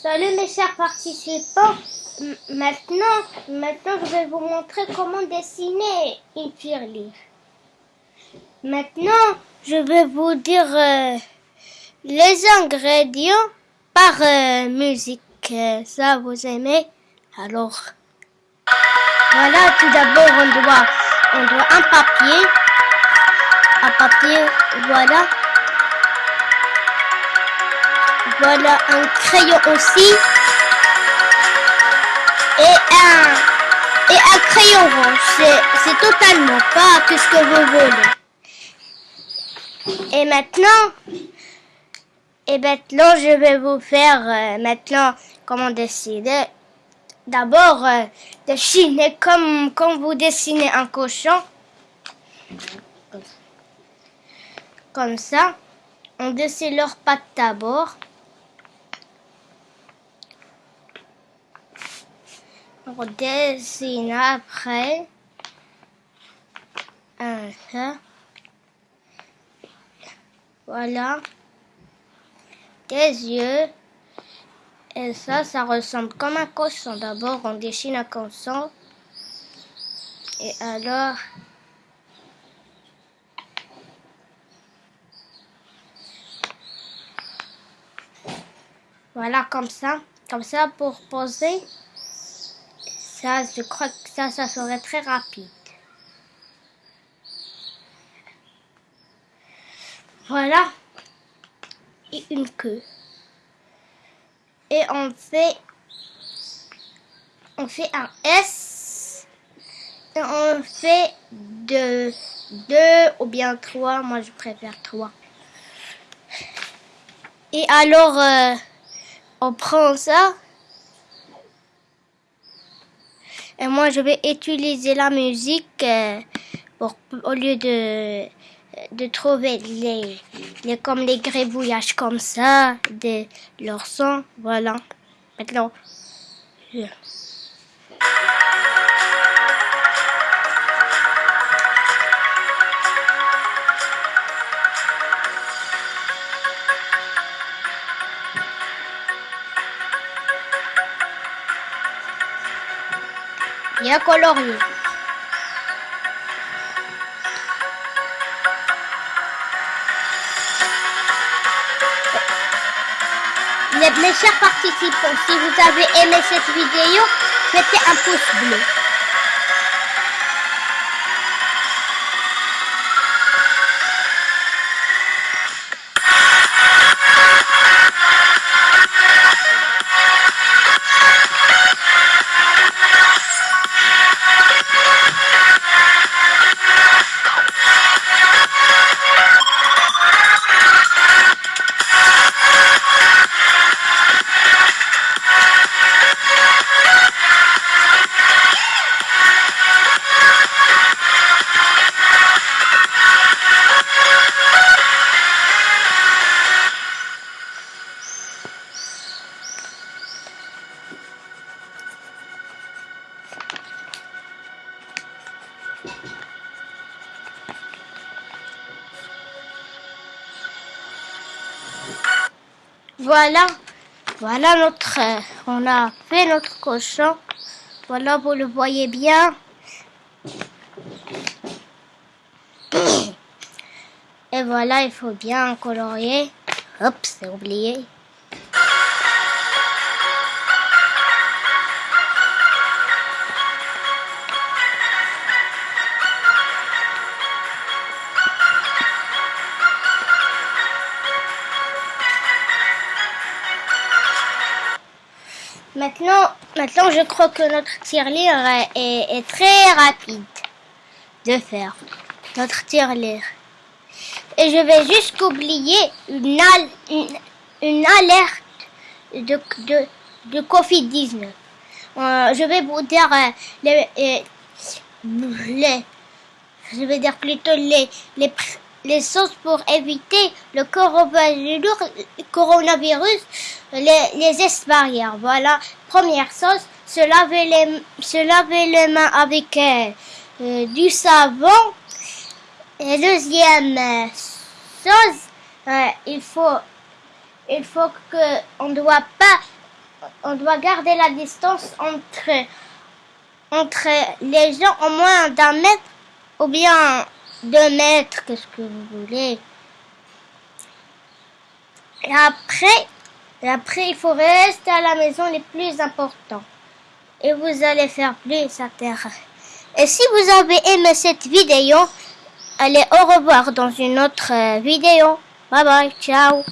Salut mes chers participants. Maintenant, maintenant, je vais vous montrer comment dessiner une tirelire. Maintenant, je vais vous dire euh, les ingrédients par euh, musique. Ça, vous aimez? Alors, voilà, tout d'abord, on doit, on doit un papier. Un papier, voilà. Voilà un crayon aussi. Et un, et un crayon rouge. C'est, totalement pas que ce que vous voulez. Et maintenant, et maintenant, je vais vous faire euh, maintenant comment dessiner. D'abord, euh, dessiner comme, comme vous dessinez un cochon. Comme ça. On dessine leurs pattes d'abord. On dessine après un. Voilà. Des yeux. Et ça, ça ressemble comme un cochon. D'abord, on dessine un cochon. Et alors... Voilà, comme ça. Comme ça, pour poser. Ça, je crois que ça, ça serait très rapide. Voilà. Et une queue. Et on fait, on fait un S. Et on fait deux, deux ou bien trois. Moi, je préfère trois. Et alors, euh, on prend ça. Moi, je vais utiliser la musique euh, pour, au lieu de, de trouver les, les, comme les grébouillages comme ça, de leur son. Voilà. Maintenant, bien colorié. Mes chers participants, si vous avez aimé cette vidéo, mettez un pouce bleu. Voilà, voilà notre, on a fait notre cochon. Voilà, vous le voyez bien. Et voilà, il faut bien colorier. Hop, c'est oublié. Maintenant, maintenant, je crois que notre tirelire est, est- très rapide de faire. Notre tirelire. Et je vais juste oublier une, al- une, une alerte de, de, de Covid-19. Euh, je vais vous dire euh, les, euh, les, je vais dire plutôt les, les, les choses pour éviter le coronavirus, les, les. Voilà, première chose, se laver les, se laver les mains avec euh, euh, du savon. Et deuxième euh, chose, euh, il faut, il faut on doit pas on doit garder la distance entre, entre les gens au moins d'un mètre ou bien deux mètres, qu'est-ce que vous voulez. Et après, après, il faut rester à la maison les plus importants. Et vous allez faire plus intérêt. Et si vous avez aimé cette vidéo, allez au revoir dans une autre euh, vidéo. Bye bye, ciao